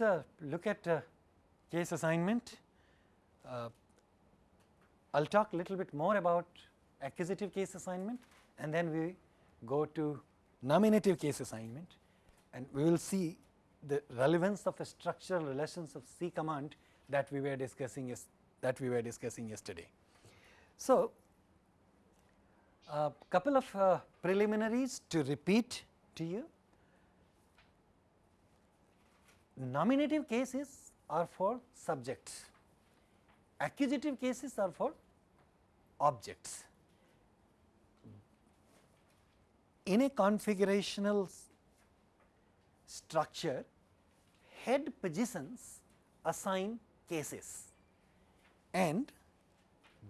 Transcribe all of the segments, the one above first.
us uh, look at uh, case assignment. Uh, I will talk a little bit more about accusative case assignment and then we go to nominative case assignment and we will see the relevance of the structural relations of C command that we were discussing that we were discussing yesterday. So, a couple of uh, preliminaries to repeat to you. Nominative cases are for subjects, accusative cases are for objects. In a configurational structure, head positions assign cases and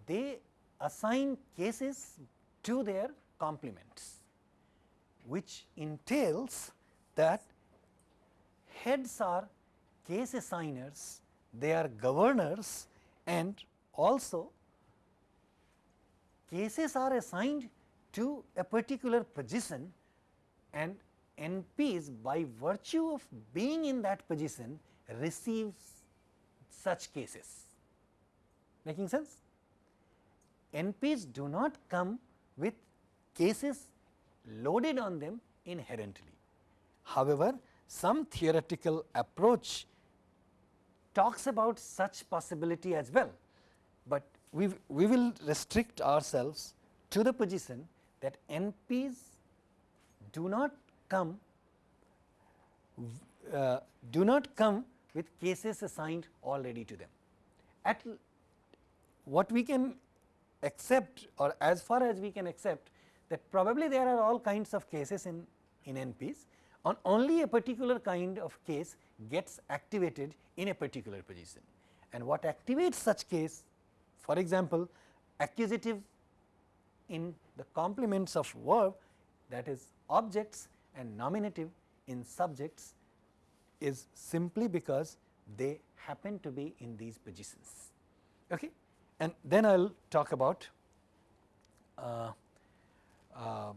they assign cases to their complements, which entails that heads are case assigners, they are governors and also cases are assigned to a particular position and NPs by virtue of being in that position receives such cases. Making sense? NPs do not come with cases loaded on them inherently. However, some theoretical approach talks about such possibility as well, but we, we will restrict ourselves to the position that NPs do not come uh, do not come with cases assigned already to them. At what we can accept or as far as we can accept that probably there are all kinds of cases in, in NPs on only a particular kind of case gets activated in a particular position. And what activates such case for example, accusative in the complements of verb that is objects and nominative in subjects is simply because they happen to be in these positions. Okay? And then I will talk about uh, uh,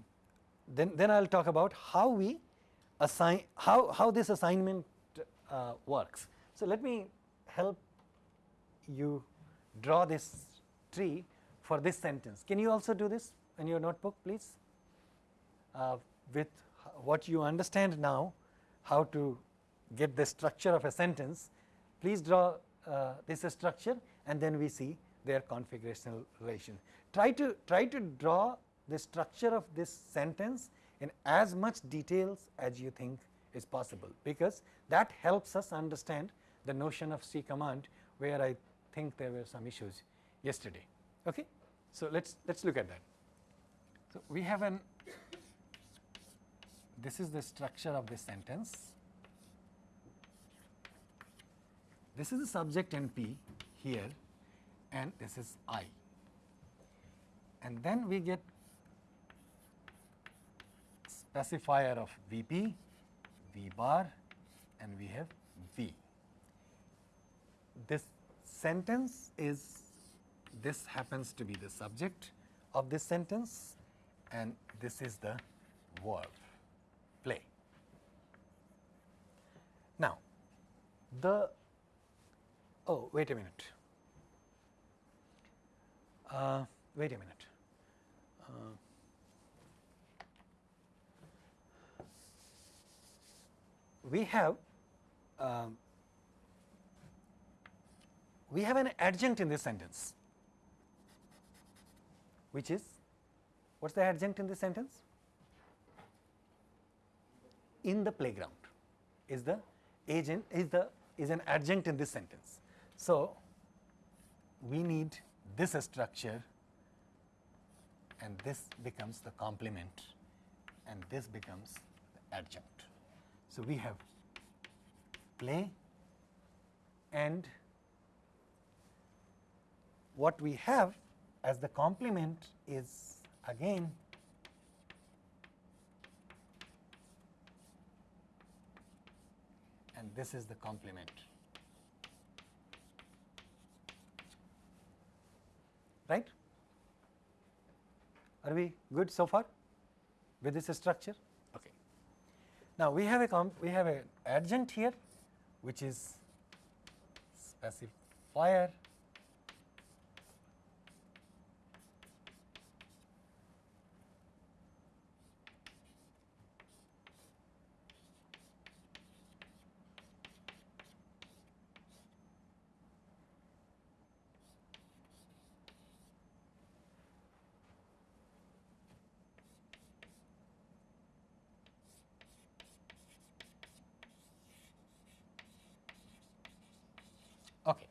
then then I will talk about how we assign how how this assignment uh, works. So let me help you draw this tree for this sentence. Can you also do this in your notebook please uh, with what you understand now how to get the structure of a sentence please draw uh, this structure and then we see their configurational relation. Try to try to draw the structure of this sentence in as much details as you think is possible because that helps us understand the notion of C command where I think there were some issues yesterday. Okay? So, let us let us look at that. So, we have an this is the structure of this sentence. This is the subject NP here and this is I. And then we get specifier of Vp, V bar and we have V. This sentence is this happens to be the subject of this sentence and this is the verb play. Now, the oh wait a minute, uh, wait a minute. Uh, we have um, we have an adjunct in this sentence which is what is the adjunct in this sentence? In the playground is the agent is the is an adjunct in this sentence. So, we need this structure and this becomes the complement and this becomes the adjunct. So, we have play and what we have as the complement is again and this is the complement. Right? Are we good so far with this structure? Now, we have a we have an adjunct here which is specifier Okay.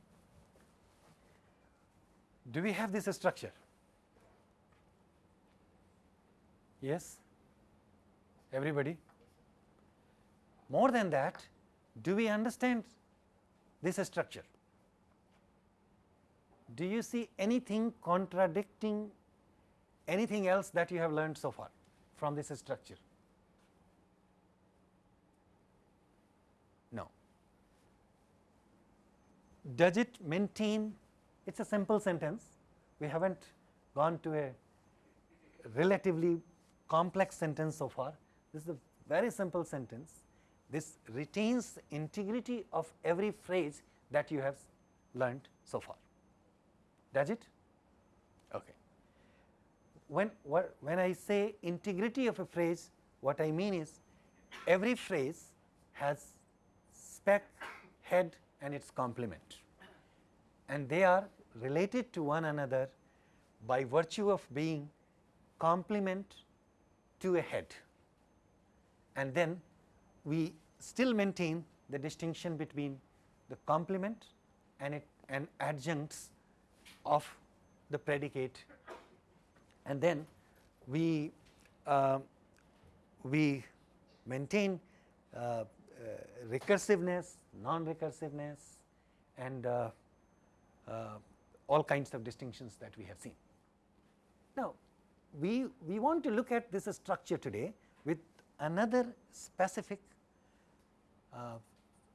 Do we have this structure? Yes? Everybody? More than that, do we understand this structure? Do you see anything contradicting anything else that you have learned so far from this structure? No. Does it maintain? It is a simple sentence. We have not gone to a relatively complex sentence so far. This is a very simple sentence. This retains integrity of every phrase that you have learned so far. Does it? Okay. When, when I say integrity of a phrase, what I mean is every phrase has spec, head and its complement and they are related to one another by virtue of being complement to a head. And then we still maintain the distinction between the complement and it and adjuncts of the predicate. And then we uh, we maintain uh, uh, recursiveness, non-recursiveness and uh, uh, all kinds of distinctions that we have seen. Now, we, we want to look at this structure today with another specific uh,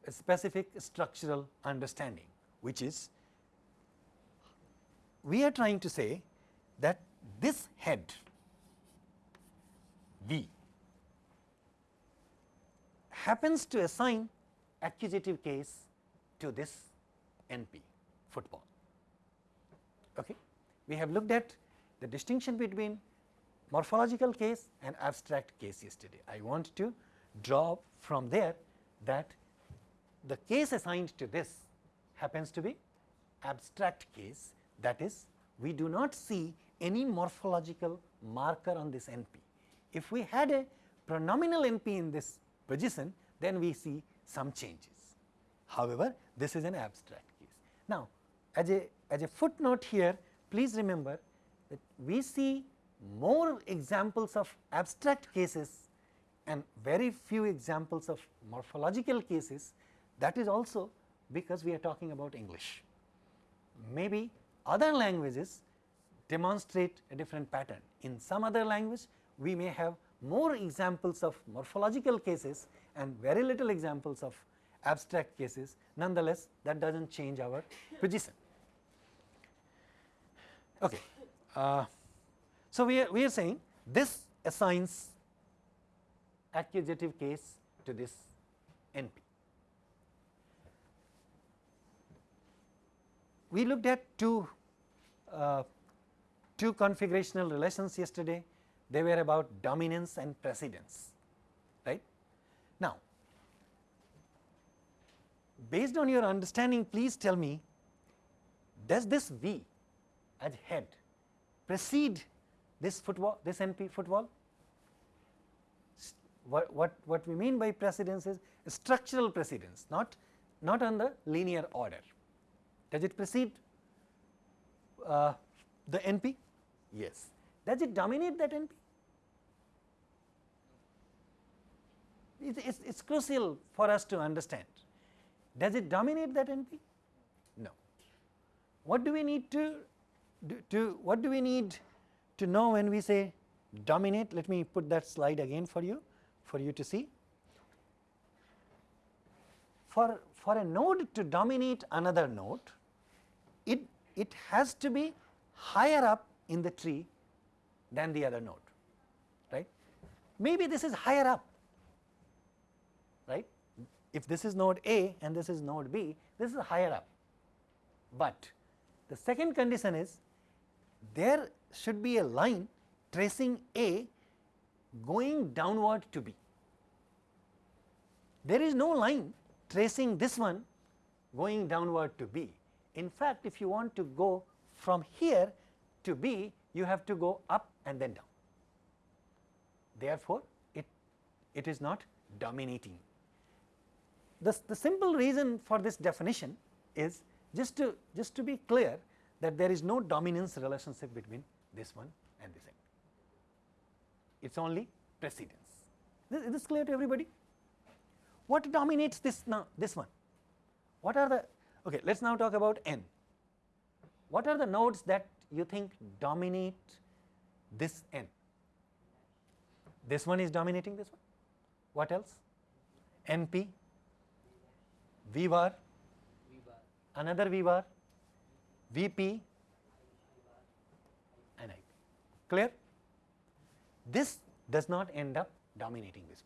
specific structural understanding, which is we are trying to say that this head V happens to assign accusative case to this NP football. Okay. We have looked at the distinction between morphological case and abstract case yesterday. I want to draw from there that the case assigned to this happens to be abstract case that is we do not see any morphological marker on this NP. If we had a pronominal NP in this position then we see some changes. However, this is an abstract case. Now, as a as a footnote here please remember that we see more examples of abstract cases and very few examples of morphological cases that is also because we are talking about English. Maybe other languages demonstrate a different pattern. In some other language we may have more examples of morphological cases and very little examples of abstract cases nonetheless that does not change our position. Okay. Uh, so, we are, we are saying this assigns accusative case to this NP. We looked at two, uh, two configurational relations yesterday, they were about dominance and precedence, right. Now, based on your understanding please tell me does this V as head precede this football this NP football? What, what, what we mean by precedence is structural precedence not, not on the linear order. Does it precede uh, the NP? Yes. Does it dominate that NP? It, it's, it's crucial for us to understand. Does it dominate that NP? No. What do we need to do, to what do we need to know when we say dominate? Let me put that slide again for you for you to see. For, for a node to dominate another node, it, it has to be higher up in the tree than the other node, right. Maybe this is higher up, right. if this is node A and this is node B, this is higher up. But the second condition is there should be a line tracing A going downward to B. There is no line tracing this one going downward to B. In fact, if you want to go from here to B, you have to go up and then down. Therefore, it, it is not dominating. The, the simple reason for this definition is just to just to be clear that there is no dominance relationship between this one and this end. It is only precedence. Is this clear to everybody? What dominates this now this one? What are the okay, let us now talk about n. What are the nodes that you think dominate this n? This one is dominating this one. What else? NP, V bar, another V bar, VP and IP. Clear? This does not end up dominating this.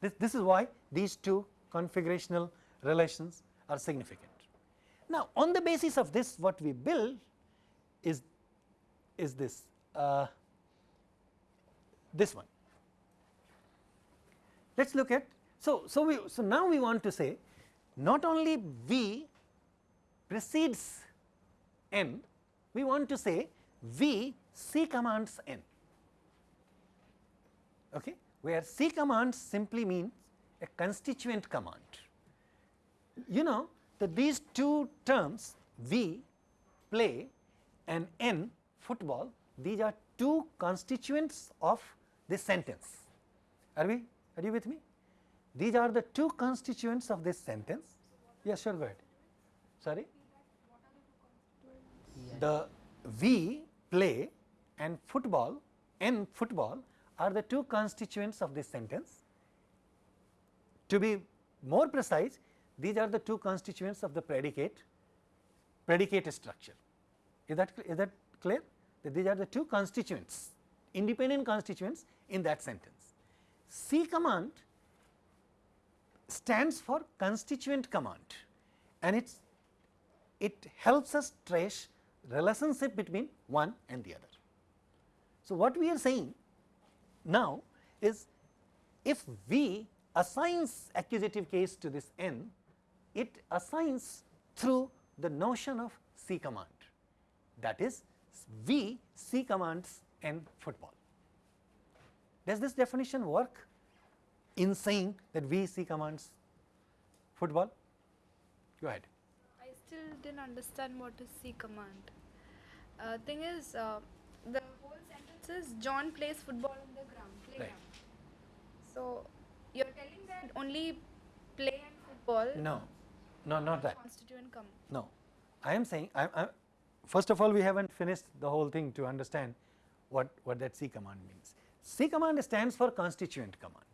This, this is why these two configurational relations are significant. Now, on the basis of this what we build is, is this, uh, this one. Let us look at, so, so, we, so now we want to say not only V precedes n, we want to say V C commands n, okay, where C commands simply means a constituent command. You know that these two terms V play and N football, these are two constituents of this sentence. Are we? Are you with me? These are the two constituents of this sentence. Yes, sure, go ahead. Sorry? The V play and football, N football are the two constituents of this sentence. To be more precise, these are the two constituents of the predicate, predicate structure. Is that, is that clear? That these are the two constituents, independent constituents in that sentence. C command stands for constituent command and it's, it helps us trace relationship between one and the other. So, what we are saying now is if V assigns accusative case to this n, it assigns through the notion of C command that is V C commands n football. Does this definition work in saying that V C commands football? Go ahead. I still didn't understand what is C command. Uh, thing is, uh, the whole sentence is John plays football on the ground. Playground. Right. So you're telling that only play and football. No, no, not that. Constituent come. No, I am saying I, I, first of all we have not finished the whole thing to understand what, what that C command means. C command stands for constituent command,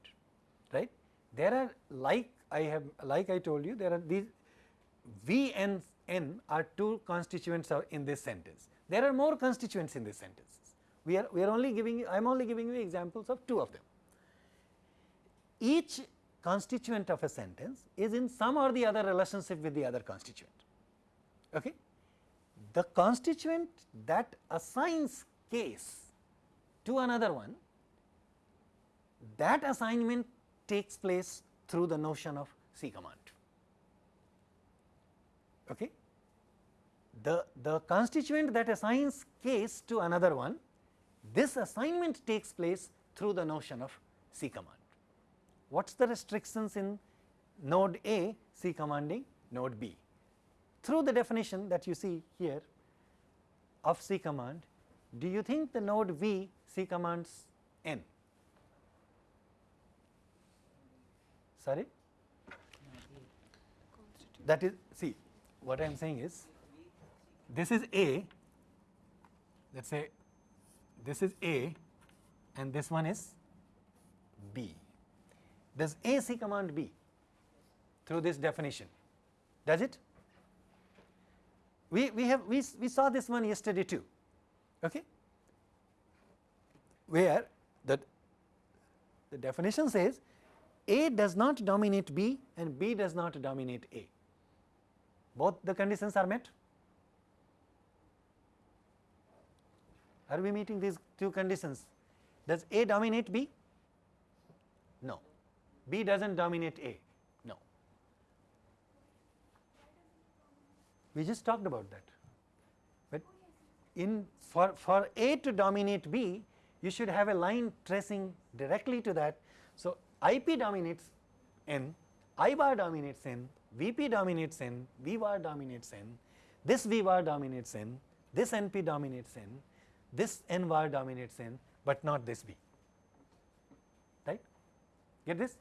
right. There are like I have like I told you there are these V and N are two constituents in this sentence. There are more constituents in this sentences. We are we are only giving I am only giving you examples of two of them. Each constituent of a sentence is in some or the other relationship with the other constituent. Okay? The constituent that assigns case to another one, that assignment takes place through the notion of C command. Okay? The, the constituent that assigns case to another one, this assignment takes place through the notion of C command. What is the restrictions in node A C commanding node B? Through the definition that you see here of C command, do you think the node V C commands N? Sorry? That is, see, what I am saying is, this is A, let us say this is A and this one is B. Does A C command B through this definition? Does it? We, we have we, we saw this one yesterday too, okay? where the, the definition says A does not dominate B and B does not dominate A. Both the conditions are met. Are we meeting these two conditions? Does A dominate B? No. B does not dominate A. No. We just talked about that. But in for, for A to dominate B, you should have a line tracing directly to that. So, IP dominates N, I bar dominates N, VP dominates N, V bar dominates N, this V bar dominates N, this NP dominates N, this N bar dominates N, but not this b right. Get this?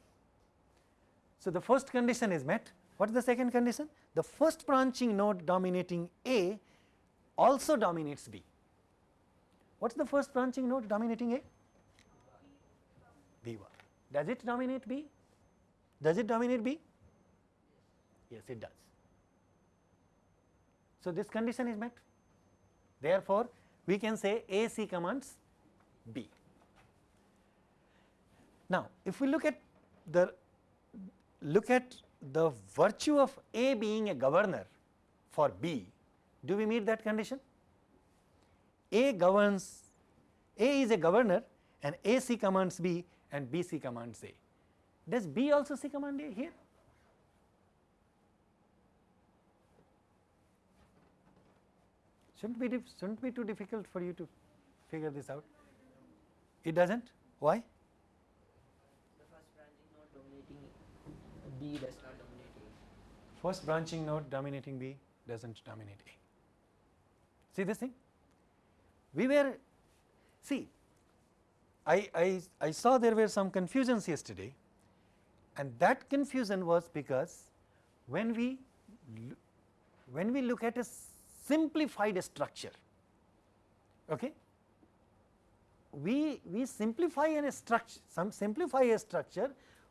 So, the first condition is met. What is the second condition? The first branching node dominating A also dominates B. What is the first branching node dominating A? V bar. Does it dominate B? Does it dominate B? Yes, it does. So, this condition is met. Therefore, we can say A C commands B. Now, if we look at the look at the virtue of A being a governor for B, do we meet that condition? A governs A is a governor and A C commands B and B C commands A. Does B also C command A here? Shouldn't be shouldn't be too difficult for you to figure this out. It doesn't. Why? The first branching node dominating B does not dominate A. First branching node dominating B doesn't dominate A. See this thing? We were see I, I, I saw there were some confusions yesterday and that confusion was because when we when we look at a simplified structure. Okay? We we simplify a structure some simplify a structure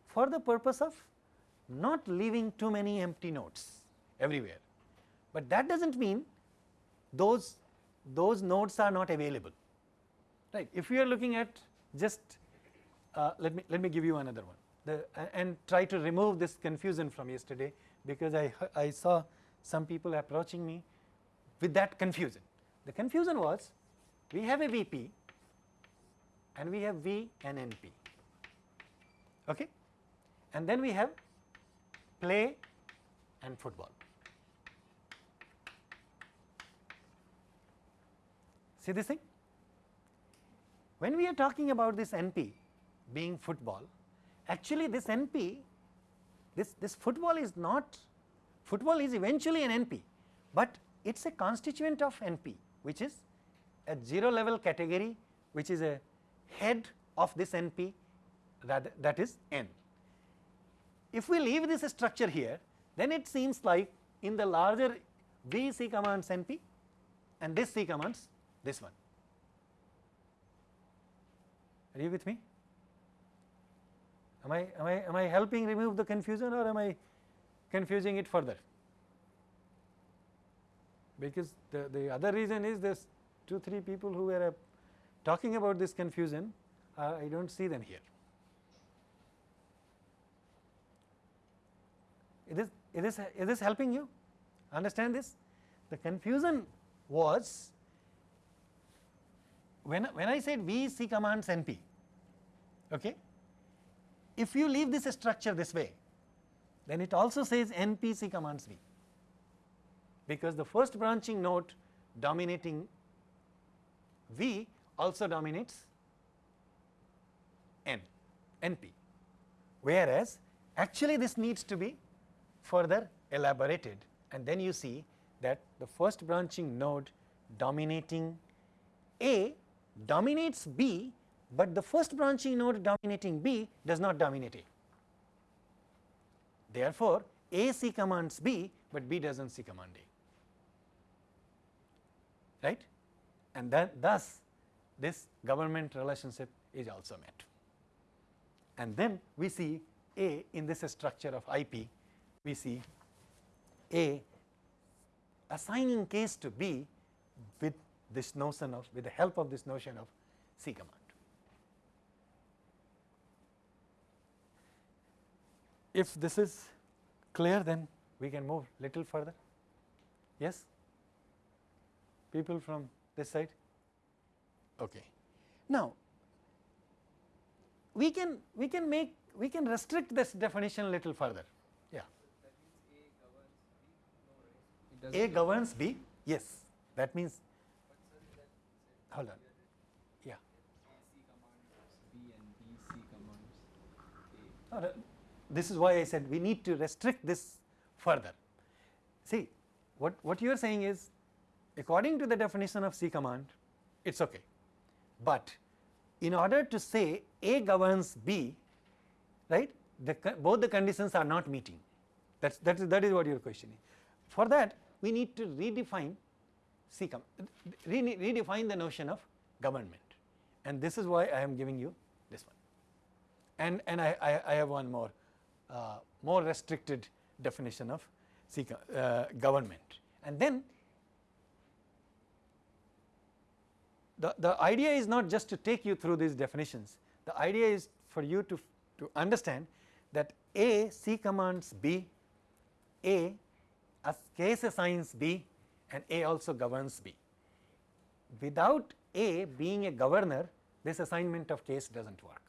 for the purpose of not leaving too many empty nodes everywhere. But that does not mean those those nodes are not available. Right? If we are looking at just uh, let me let me give you another one. The and try to remove this confusion from yesterday because I I saw some people approaching me with that confusion. The confusion was we have a VP and we have V and NP okay and then we have play and football. See this thing? When we are talking about this NP being football, actually this NP, this, this football is not, football is eventually an NP, but it is a constituent of NP which is a 0 level category which is a head of this NP that, that is N. If we leave this structure here, then it seems like in the larger V C commands NP and this C commands this one. Are you with me? Am I, am I, am I helping remove the confusion or am I confusing it further? Because the, the other reason is this 2 3 people who were uh, talking about this confusion, uh, I do not see them here. Is this, is, this, is helping you understand this? The confusion was when, when I said V C commands NP, okay, if you leave this structure this way, then it also says NP C commands V, because the first branching node dominating V also dominates N, NP, whereas actually this needs to be further elaborated. And then you see that the first branching node dominating A dominates B, but the first branching node dominating B does not dominate A. Therefore, A C commands B, but B does not C command A, right? And then thus this government relationship is also met. And then we see A in this structure of IP, we see A assigning case to B with this notion of with the help of this notion of C command. if this is clear then we can move little further. Yes? People from this side? Okay. Now, we can we can make we can restrict this definition a little further. Yeah. A governs B. Yes, that means. Hold on. Yeah. No, no, This is why I said we need to restrict this further. See, what what you are saying is, according to the definition of C command, it's okay, but in order to say A governs B, right? The, both the conditions are not meeting. That's that is that is what you are questioning. For that, we need to redefine C com re redefine the notion of government, and this is why I am giving you this one. And and I I, I have one more uh, more restricted definition of C uh, government, and then the, the idea is not just to take you through these definitions, the idea is for you to, to understand that A C commands B, A as case assigns B and A also governs B. Without A being a governor this assignment of case does not work.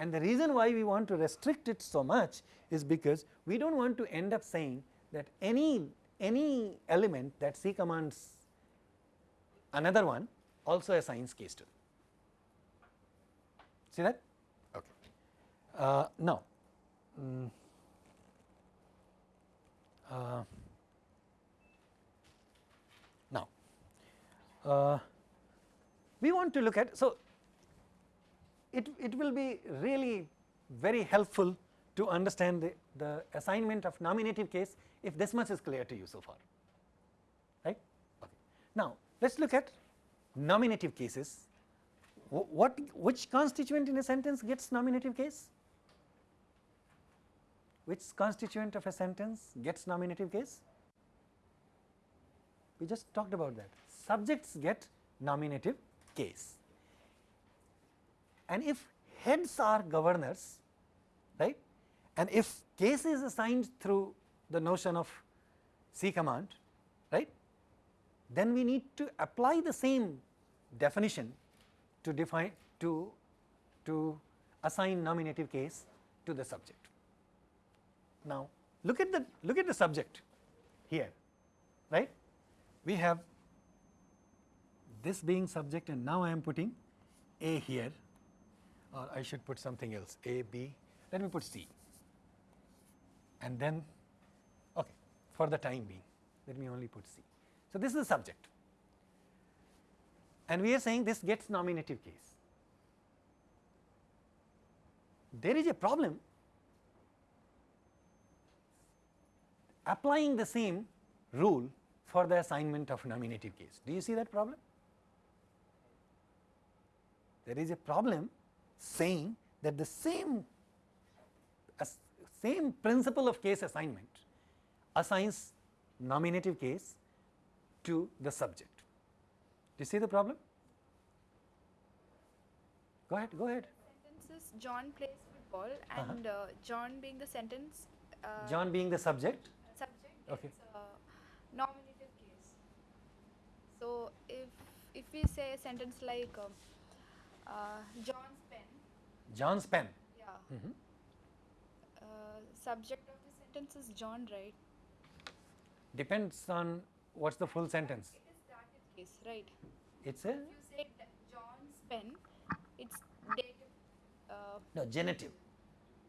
And the reason why we want to restrict it so much is because we do not want to end up saying that any, any element that C commands another one also assigns case to. See that? Okay. Uh, now, mm, uh, now uh, we want to look at so it it will be really very helpful to understand the, the assignment of nominative case if this much is clear to you so far right okay now let us look at nominative cases. What which constituent in a sentence gets nominative case? Which constituent of a sentence gets nominative case? We just talked about that. Subjects get nominative case. And if heads are governors, right, and if case is assigned through the notion of C command, then we need to apply the same definition to define to to assign nominative case to the subject. Now look at the look at the subject here right we have this being subject and now I am putting A here or I should put something else A B let me put C and then okay for the time being let me only put C. So, this is the subject and we are saying this gets nominative case. There is a problem applying the same rule for the assignment of nominative case. Do you see that problem? There is a problem saying that the same same principle of case assignment assigns nominative case to the subject. Do you see the problem? Go ahead, go ahead. Sentence is John plays football Uh-huh. and uh John being the sentence. Uh, John being the subject, subject Okay. a nominative case. So if if we say a sentence like um, uh, John's pen, John's pen. yeah, Mhm. uh, subject of the sentence is John, right? Depends on what's the full sentence. It is dative case, right? It's a you say John's pen, it's dative. Uh, no genitive,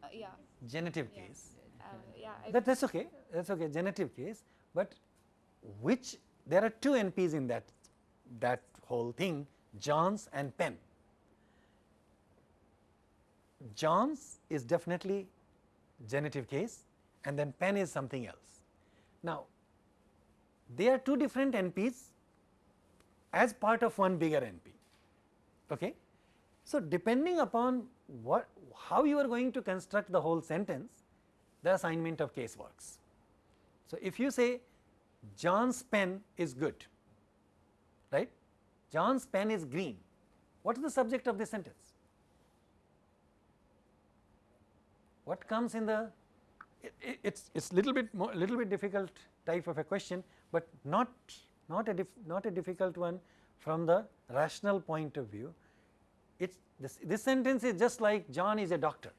uh, yeah, genitive yeah, case. uh, yeah. That that's okay. That's okay. Genitive case, but which there are two NPs in that that whole thing, John's and pen. John's is definitely genitive case, and then pen is something else. Now, they are two different NPs as part of one bigger NP. Okay? So, depending upon what how you are going to construct the whole sentence, the assignment of case works. So, if you say John's pen is good, right? John's pen is green. What is the subject of this sentence? what comes in the it, it, it's it's little bit more little bit difficult type of a question, but not not a not a difficult one from the rational point of view. It's this this sentence is just like John is a doctor.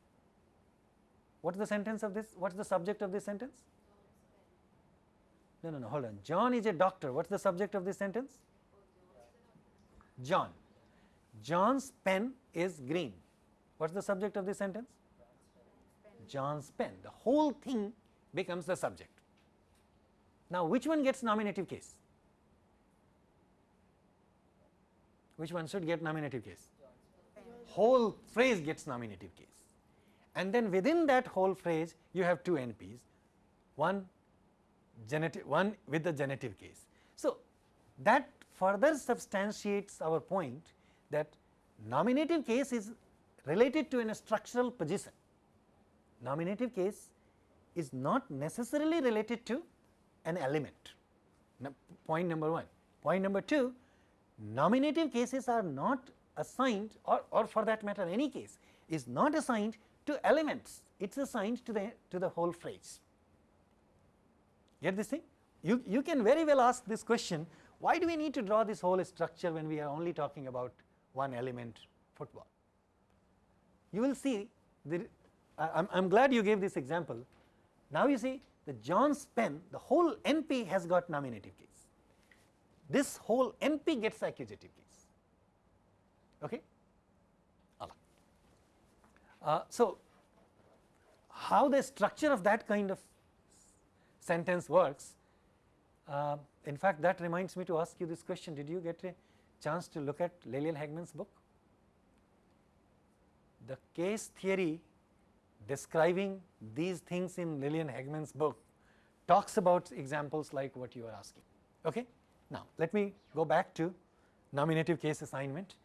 What is the sentence of this? What is the subject of this sentence? No, no, no, hold on. John is a doctor. What is the subject of this sentence? John. John's pen is green. What is the subject of this sentence? John's pen. The whole thing becomes the subject. Now, which one gets nominative case? Which one should get nominative case? Whole phrase gets nominative case. And then within that whole phrase, you have two NPs, one genitive, one with the genitive case. So, that further substantiates our point that nominative case is related to a structural position. Nominative case is not necessarily related to an element, no, point number 1. Point number 2, nominative cases are not assigned or, or for that matter any case is not assigned to elements, it is assigned to the, to the whole phrase. Get this thing? You, you can very well ask this question, why do we need to draw this whole structure when we are only talking about one element football? You will see, the, I am glad you gave this example. Now you see the John's pen, the whole NP has got nominative case. This whole NP gets accusative case. Okay? Uh, so, how the structure of that kind of sentence works, uh, in fact that reminds me to ask you this question, did you get a chance to look at Liliane Haegeman's book? The case theory describing these things in Liliane Haegeman's book talks about examples like what you are asking. Okay? Now, let me go back to nominative case assignment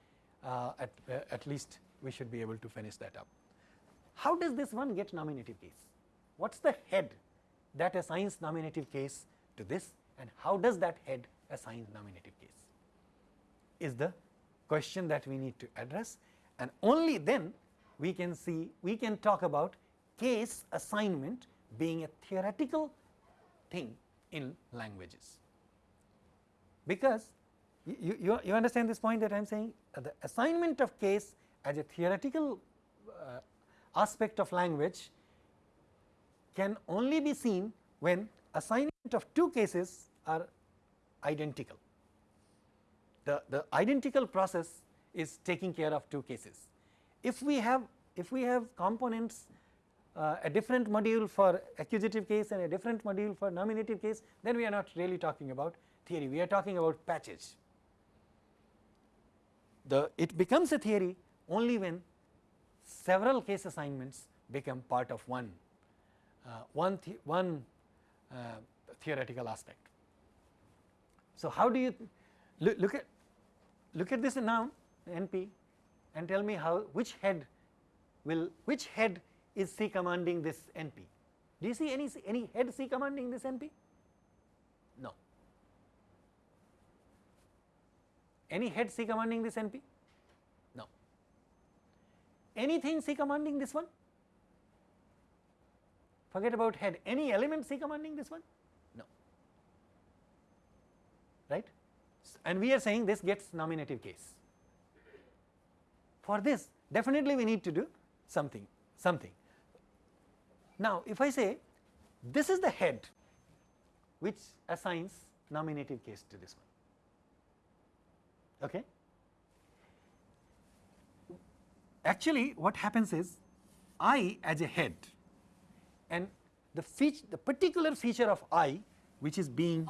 uh, at, uh, at least we should be able to finish that up. How does this one get nominative case? What is the head that assigns nominative case to this and how does that head assign nominative case is the question that we need to address and only then we can see we can talk about case assignment being a theoretical thing in languages. Because you, you, you understand this point that I am saying uh, the assignment of case as a theoretical uh, aspect of language can only be seen when assignment of two cases are identical. The, the identical process is taking care of two cases. If we have if we have components uh, a different module for accusative case and a different module for nominative case then we are not really talking about theory we are talking about patches. The it becomes a theory only when several case assignments become part of one uh, one one uh, theoretical aspect. So, how do you look, look at look at this now NP and tell me how which head will which head is C commanding this NP. Do you see any any head C commanding this NP? No. Any head C commanding this NP? No. Anything C commanding this one? Forget about head. Any element C commanding this one? No. Right? And we are saying this gets nominative case. For this, definitely we need to do something, something. Now, if I say this is the head which assigns nominative case to this one. Okay. Actually, what happens is I as a head and the feature, the particular feature of I which is being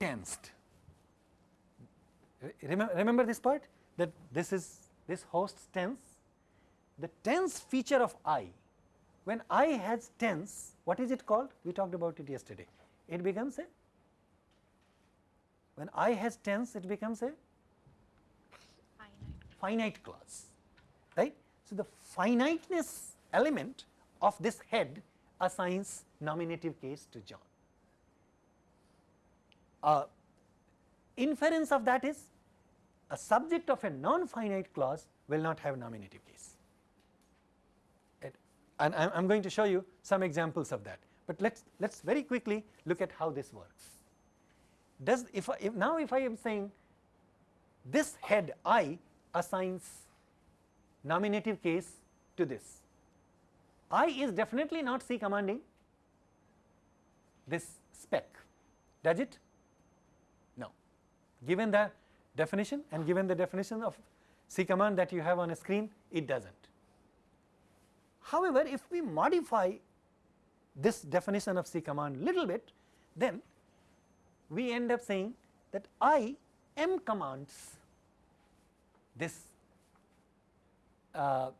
tensed. Remember, remember this part that this is this host tense the tense feature of I, when I has tense, what is it called? We talked about it yesterday. It becomes a, when I has tense, it becomes a Finite. finite clause, right. So, the finiteness element of this head assigns nominative case to John. Uh, inference of that is a subject of a non finite clause will not have nominative case. and I am going to show you some examples of that. But let us let us very quickly look at how this works. Does if, if now if I am saying this head I assigns nominative case to this, I is definitely not C commanding this spec, does it? Given the definition and given the definition of C command that you have on a screen, it does not. However, if we modify this definition of C command little bit, then we end up saying that I m commands this uh,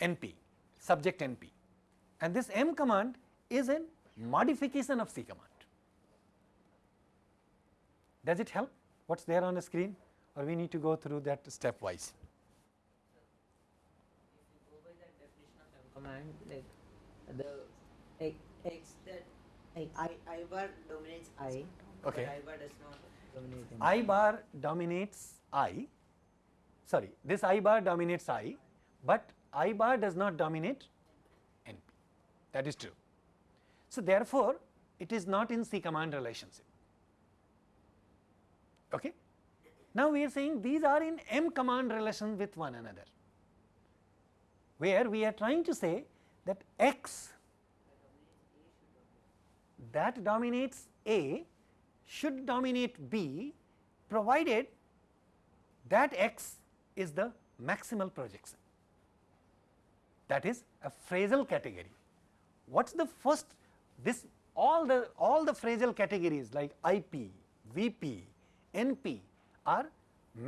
NP subject NP and this m command is a modification of C command. Does it help what is there on the screen or we need to go through that stepwise? If you go by that definition of M command, like the x, x that like I I bar dominates I, Okay. but I bar does not dominate M. I bar dominates I, sorry this I bar dominates I, but I bar does not dominate NP that is true. So, therefore, it is not in C command relationship. Okay. Now, we are saying these are in M command relation with one another, where we are trying to say that x that dominates A should dominate B provided that x is the maximal projection that is a phrasal category. What is the first this all the all the phrasal categories like IP, VP, NP are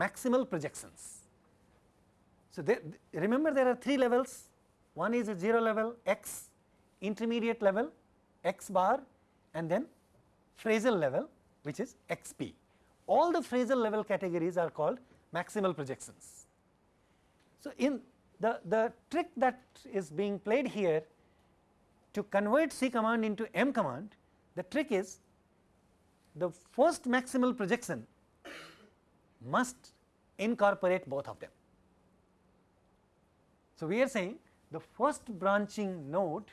maximal projections. So, they, remember there are three levels one is a 0 level x, intermediate level x bar and then phrasal level which is xp. All the phrasal level categories are called maximal projections. So, in the, the trick that is being played here to convert C command into M command, the trick is the first maximal projection must incorporate both of them. So, we are saying the first branching node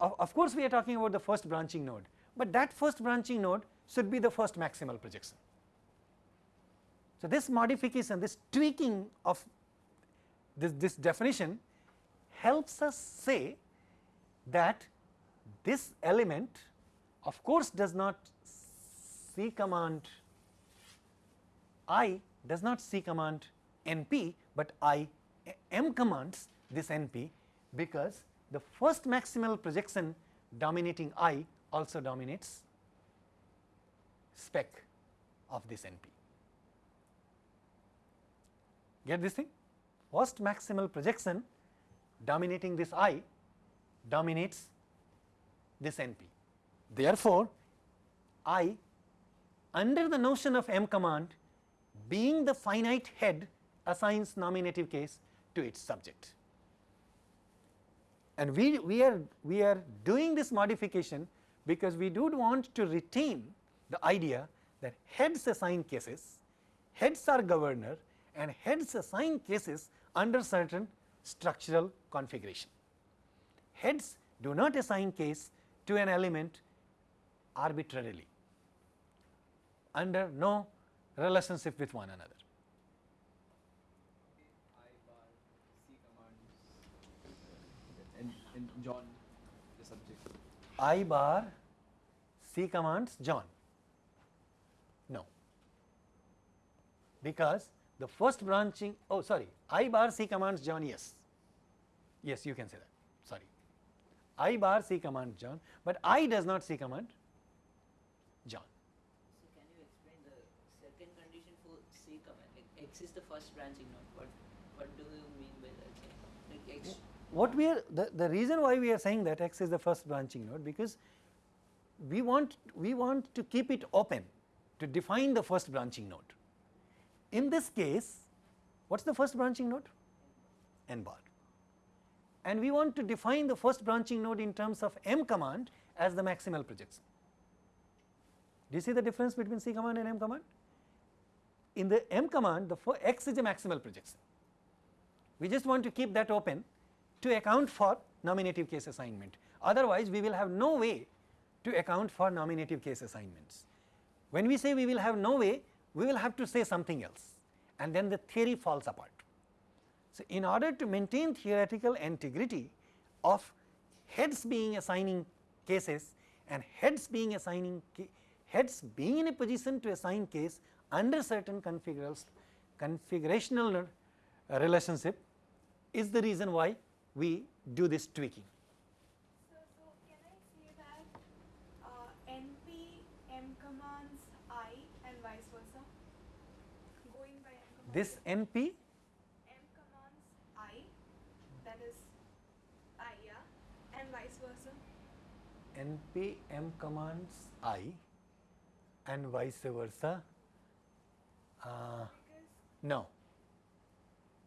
of, of course, we are talking about the first branching node, but that first branching node should be the first maximal projection. So, this modification this tweaking of this, this definition helps us say that this element of course does not C command I does not C command NP, but I M commands this NP because the first maximal projection dominating I also dominates spec of this NP. Get this thing? First maximal projection dominating this I dominates this NP. Therefore, I under the notion of M command being the finite head assigns nominative case to its subject. And we, we, are, we are doing this modification because we do want to retain the idea that heads assign cases, heads are governor and heads assign cases under certain structural configuration. Heads do not assign case to an element arbitrarily under no relationship with one another. I bar C commands and, and John the subject. I bar C commands John. No, because the first branching oh sorry I bar C commands John yes, yes you can say that sorry I bar C commands John, but I does not C command John. So can you explain the second condition for C command? Like x is the first branching node. What what do you mean by that? Like x. What we are the, the reason why we are saying that x is the first branching node because we want we want to keep it open to define the first branching node. In this case, what is the first branching node? n bar. And we want to define the first branching node in terms of m command as the maximal projection. Do you see the difference between C command and M command? In the M command, the x is a maximal projection. We just want to keep that open to account for nominative case assignment. Otherwise, we will have no way to account for nominative case assignments. When we say we will have no way, we will have to say something else and then the theory falls apart. So, in order to maintain theoretical integrity of heads being assigning cases and heads being assigning heads being in a position to assign case under certain configurational uh, relationship is the reason why we do this tweaking. So, so can I say that uh, NP M commands I and vice versa? Going by M commands. This NP M commands I, that is I, yeah, and vice versa. NP M commands I and vice versa. Uh, no,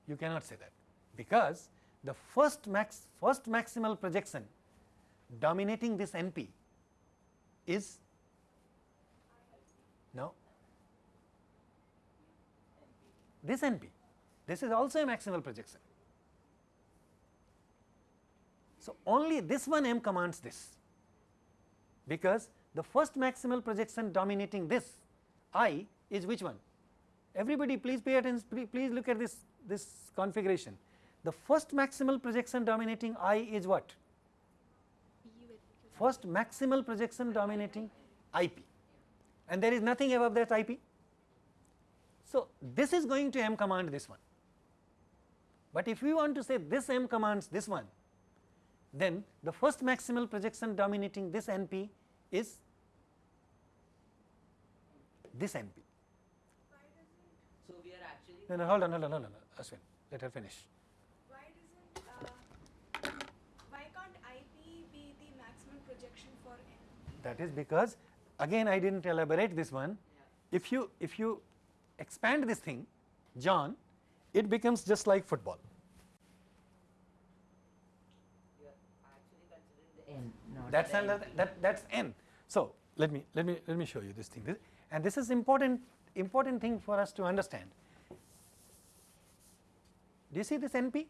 you cannot say that because the first max first maximal projection dominating this NP is no this NP. This is also a maximal projection. So, only this one M commands this because the first maximal projection dominating this I is which one? Everybody please pay attention, please look at this, this configuration. The first maximal projection dominating I is what? First maximal projection dominating IP and there is nothing above that IP. So, this is going to M command this one, but if we want to say this M commands this one, then the first maximal projection dominating this NP is this NP. why doesn't So we are actually No, no, hold on, hold on, hold on, Ashwin, let her finish. why doesn't uh, why can't IP be the maximum projection for N? That is because again I did not elaborate this one. If you if you expand this thing, John, it becomes just like football. you are actually considering the n, not That's another NP. that that's n. So let me let me let me show you this thing. This, and this is important important thing for us to understand. Do you see this NP?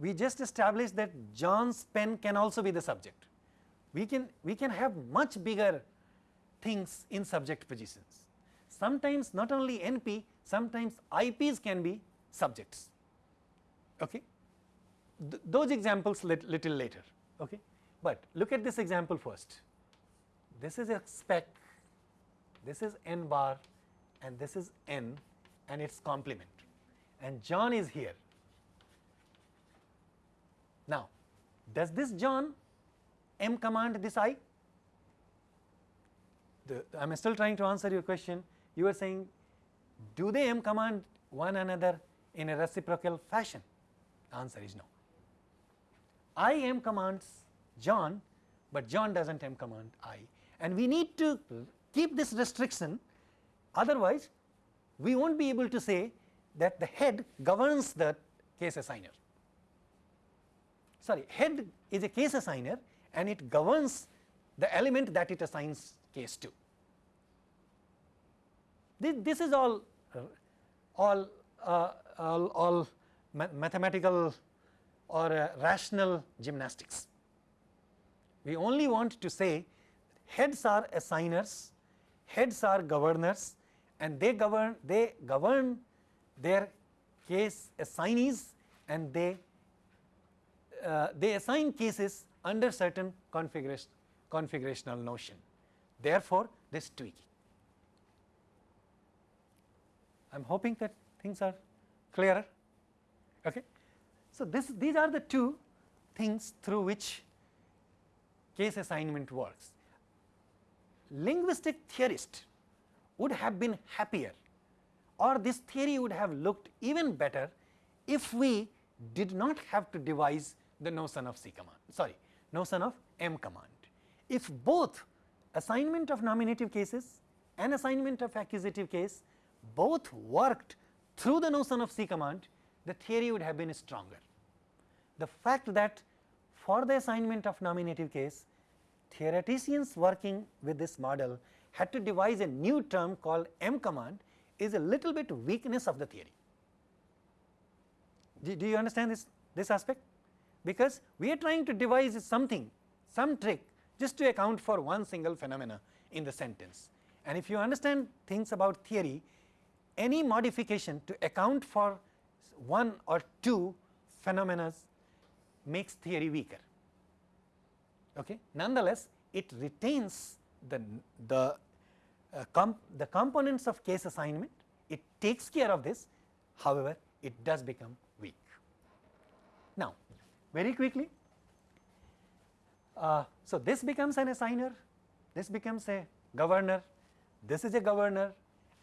We just established that John's pen can also be the subject. We can we can have much bigger things in subject positions. Sometimes not only NP, sometimes IPs can be subjects. Okay? Th those examples lit little later. Okay? But look at this example first. This is a spec, this is n bar and this is n and its complement and John is here. Now, does this John m command this i? I am still trying to answer your question. You are saying, do they m command one another in a reciprocal fashion? The answer is no. I m commands John, but John does not m command I and we need to keep this restriction otherwise we will not be able to say that the head governs the case assigner. Sorry, head is a case assigner and it governs the element that it assigns case to. This, this is all uh, all, uh, all, all ma mathematical or uh, rational gymnastics. We only want to say heads are assigners, heads are governors and they govern they govern their case assignees and they uh, they assign cases under certain configuration configurational notion. Therefore, this tweaking. I am hoping that things are clearer. Okay. So, this these are the two things through which case assignment works. Linguistic theorist would have been happier or this theory would have looked even better if we did not have to devise the notion of C command, sorry, notion of M command. If both assignment of nominative cases and assignment of accusative case both worked through the notion of C command, the theory would have been stronger. The fact that for the assignment of nominative case, theoreticians working with this model had to devise a new term called M command is a little bit weakness of the theory. Do, do you understand this, this aspect? because we are trying to devise something, some trick just to account for one single phenomena in the sentence. And if you understand things about theory, any modification to account for one or two phenomena makes theory weaker. Okay. Nonetheless, it retains the, the, uh, comp the components of case assignment, it takes care of this, however, it does become weak. Now, very quickly, uh, so this becomes an assigner, this becomes a governor, this is a governor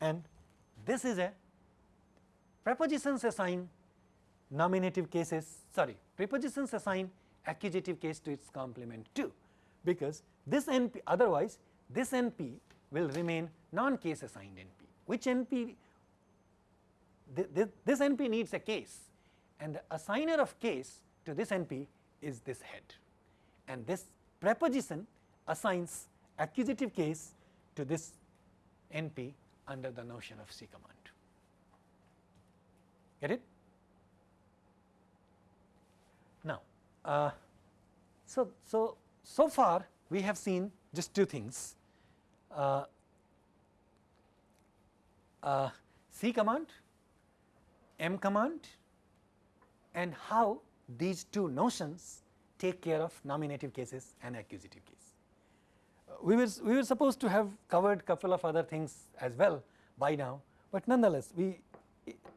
and this is a prepositions assign nominative cases sorry prepositions assign accusative case to its complement too because this NP otherwise this NP will remain non case assigned NP which NP th th this NP needs a case. And the assigner of case to this NP is this head. And this preposition assigns accusative case to this NP under the notion of C command. Get it? Now, uh, so, so, so far we have seen just two things. Uh, uh, C command, M command and how these two notions take care of nominative cases and accusative case. We were we were supposed to have covered couple of other things as well by now, but nonetheless we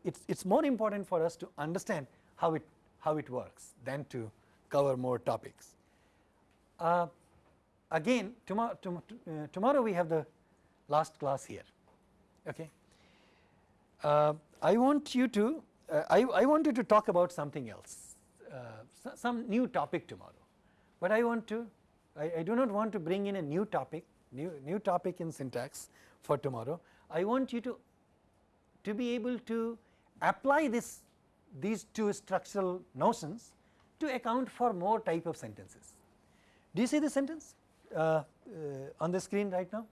it's it's more important for us to understand how it how it works than to cover more topics. Uh, again tomorrow to, uh, tomorrow we have the last class here. Okay. Uh, I want you to uh, I I wanted to talk about something else, uh, some new topic tomorrow, but I want to I, I, do not want to bring in a new topic, new, new topic in syntax for tomorrow. I want you to, to be able to apply this, these two structural notions to account for more type of sentences. Do you see the sentence uh, uh, on the screen right now?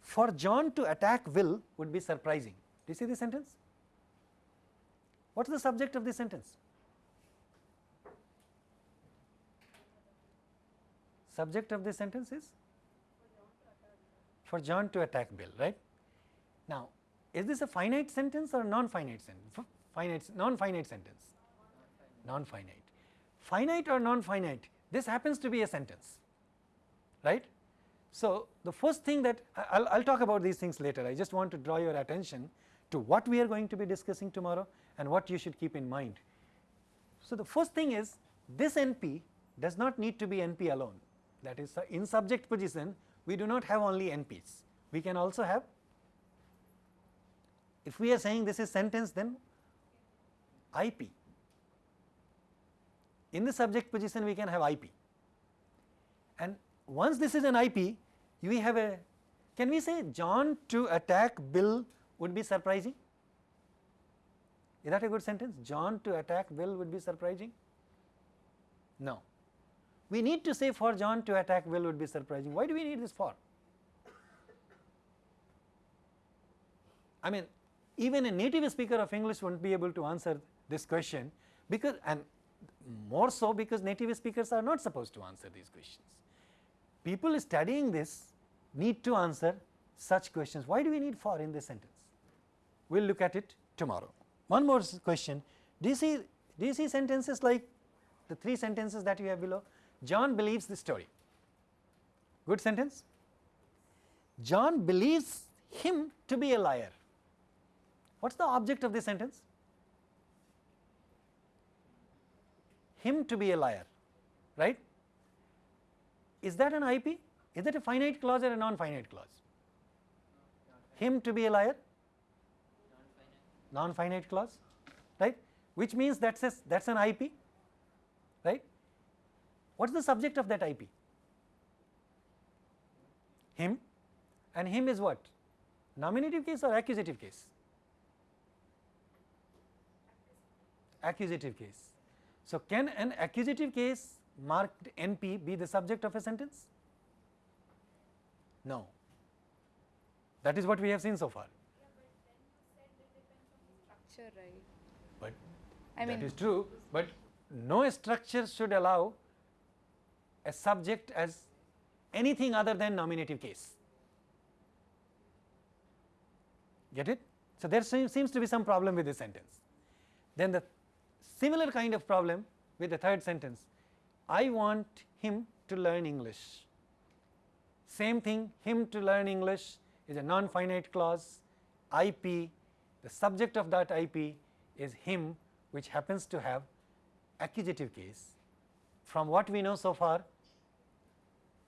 For John to attack Will would be surprising. Do you see the sentence? What is the subject of this sentence? subject of this sentence is for John to attack Bill, right. Now, is this a finite sentence or non-finite sentence? Finite, non-finite sentence, non-finite. Finite or non-finite, this happens to be a sentence, right. So, the first thing that I will talk about these things later, I just want to draw your attention to what we are going to be discussing tomorrow and what you should keep in mind. So, the first thing is this NP does not need to be NP alone that is uh, in subject position we do not have only NPs, we can also have if we are saying this is sentence then IP. In the subject position we can have IP and once this is an IP we have a can we say John to attack Bill would be surprising? Is that a good sentence? John to attack Bill would be surprising? No we need to say for John to attack Bill would be surprising. Why do we need this for? I mean even a native speaker of English would not be able to answer this question because and more so because native speakers are not supposed to answer these questions. People studying this need to answer such questions. Why do we need for in this sentence? We will look at it tomorrow. One more question, do you see do you see sentences like the three sentences that you have below? John believes the story. Good sentence? John believes him to be a liar. What is the object of this sentence? Him to be a liar, right? Is that an IP? Is that a finite clause or a non-finite clause? Him to be a liar? Non-finite clause, right? Which means that's a, that's an IP, right? What is the subject of that IP? Him and him is what? Nominative case or accusative case? Accusative case. So, can an accusative case marked NP be the subject of a sentence? No. That is what we have seen so far. Yeah, but then you said it depends on the structure, right? But I that mean, is true, but no structure should allow a subject as anything other than nominative case. Get it? So, there seems to be some problem with this sentence. Then the similar kind of problem with the third sentence, I want him to learn English. Same thing, him to learn English is a non-finite clause, IP, the subject of that IP is him which happens to have accusative case. From what we know so far,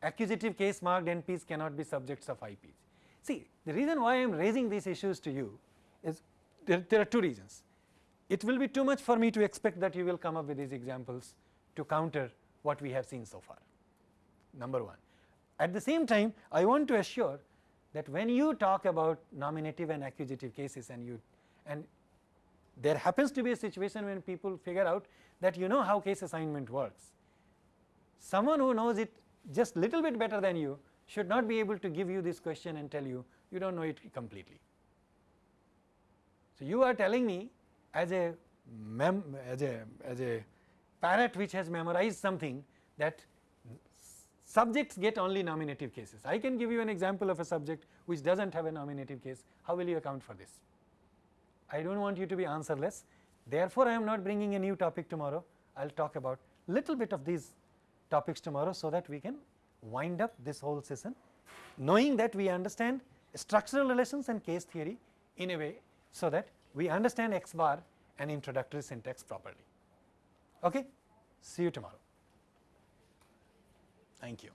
accusative case marked NPs cannot be subjects of IPs. See, the reason why I am raising these issues to you is there, there are two reasons. It will be too much for me to expect that you will come up with these examples to counter what we have seen so far, number one. At the same time, I want to assure that when you talk about nominative and accusative cases and you and there happens to be a situation when people figure out that you know how case assignment works. Someone who knows it just a little bit better than you should not be able to give you this question and tell you you do not know it completely. So, you are telling me as a mem as a as a parrot which has memorized something that subjects get only nominative cases. I can give you an example of a subject which does not have a nominative case, how will you account for this? I do not want you to be answerless, therefore, I am not bringing a new topic tomorrow, I will talk about little bit of these topics tomorrow, so that we can wind up this whole session knowing that we understand structural relations and case theory in a way, so that we understand x bar and introductory syntax properly. Okay? See you tomorrow. Thank you.